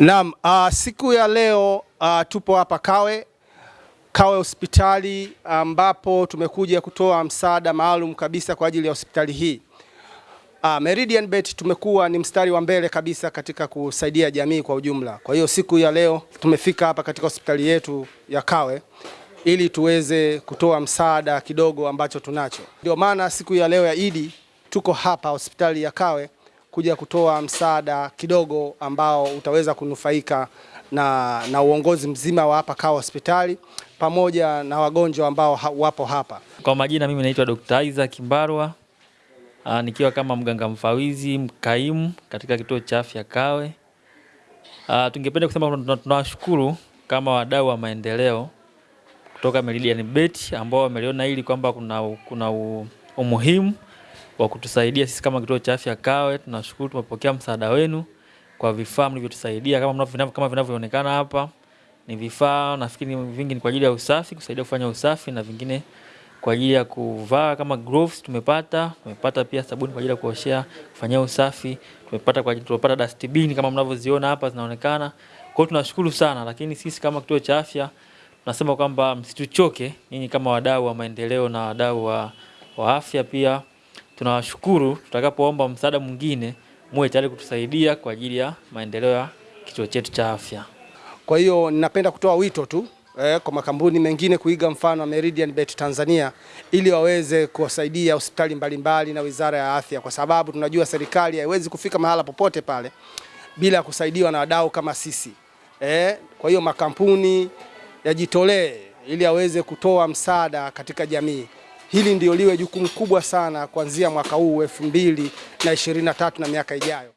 Naam, uh, siku ya leo uh, tupo hapa Kawe Kawe hospitali ambapo tumekuja kutoa msaada maalum kabisa kwa ajili ya hospitali hii. Uh, Meridian Bet tumekuwa ni mstari wa mbele kabisa katika kusaidia jamii kwa ujumla. Kwa hiyo siku ya leo tumefika hapa katika hospitali yetu ya Kawe ili tuweze kutoa msaada kidogo ambacho tunacho. Ndio maana siku ya leo ya Idi tuko hapa hospitali ya Kawe kuja kutoa msaada kidogo ambao utaweza kunufaika na, na uongozi mzima wa hapa Kawa hospitali pamoja na wagonjwa ambao ha, wapo hapa. Kwa majina mimi naitwa Dr. Isaac Mbarwa aa, nikiwa kama mganga mfawizi mkaimu katika kituo cha afya Kawe. Aa, tungependa kusema tunawashukuru kama wadau wa maendeleo kutoka Meridian Bet ambao wameliona hili kwamba kuna, kuna umuhimu wa kutusaidia sisi kama kituo cha afya Kawe. Tunashukuru, tumepokea msaada wenu kwa vifaa mlivyotusaidia kama mnavyo kama vinavyoonekana hapa. Ni vifaa nafikiri vingi ni kwa ajili ya usafi, kusaidia kufanya usafi na vingine kwa ajili ya kuvaa kama gloves tumepata. Tumepata pia sabuni kwa ajili ya kuoshea, kufanyia usafi. Tumepata kwa ajili tumepata dustbin kama mnavyoziona hapa zinaonekana. Kwa hiyo tunashukuru sana, lakini sisi kama kituo cha afya tunasema kwamba msituchoke nyinyi kama wadau wa maendeleo na wadau wa, wa afya pia tunawashukuru. Tutakapoomba msaada mwingine, muwe tayari kutusaidia kwa ajili ya maendeleo ya kituo chetu cha afya. Kwa hiyo ninapenda kutoa wito tu eh, kwa makampuni mengine kuiga mfano wa Meridian Bet Tanzania ili waweze kuwasaidia hospitali mbalimbali na Wizara ya Afya, kwa sababu tunajua serikali haiwezi kufika mahala popote pale bila kusaidiwa na wadau kama sisi eh. Kwa hiyo makampuni yajitolee ili aweze kutoa msaada katika jamii. Hili ndio liwe jukumu kubwa sana kuanzia mwaka huu elfu mbili na ishirini na tatu na miaka ijayo.